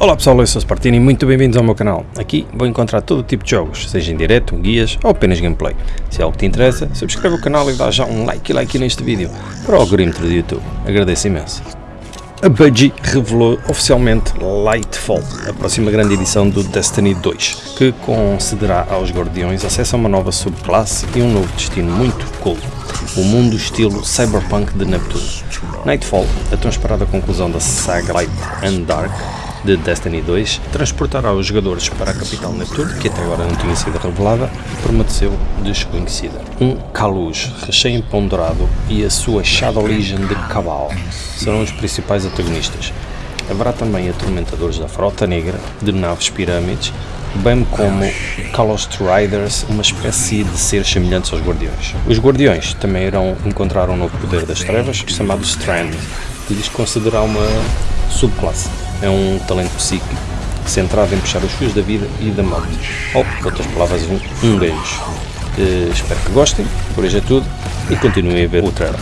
Olá pessoal, eu sou o Spartini e muito bem-vindos ao meu canal. Aqui vou encontrar todo tipo de jogos, seja em direto, guias ou apenas gameplay. Se é algo que te interessa, subscreve o canal e dá já um like e like neste vídeo para o algoritmo do YouTube. Agradeço imenso. A Bungie revelou oficialmente Lightfall, a próxima grande edição do Destiny 2, que concederá aos Guardiões acesso a uma nova subclasse e um novo destino muito cool, o mundo estilo cyberpunk de Neptune. Nightfall, a tão esperada conclusão da saga Light and Dark, de Destiny 2 transportará os jogadores para a capital Neptune, que até agora não tinha sido revelada e permaneceu desconhecida. Um Kaluz recém-ponderado e a sua Shadow Legion de Cabal serão os principais antagonistas. Haverá também atormentadores da Frota Negra, de naves pirâmides, bem como Kalost Riders, uma espécie de seres semelhantes aos Guardiões. Os Guardiões também irão encontrar um novo poder das trevas, chamado Strand, que lhes concederá uma subclasse. É um talento psíquico centrado em puxar os fios da vida e da morte. Ou, por outras palavras, um, um deles. Uh, espero que gostem, por hoje é tudo e continuem a ver o trailer.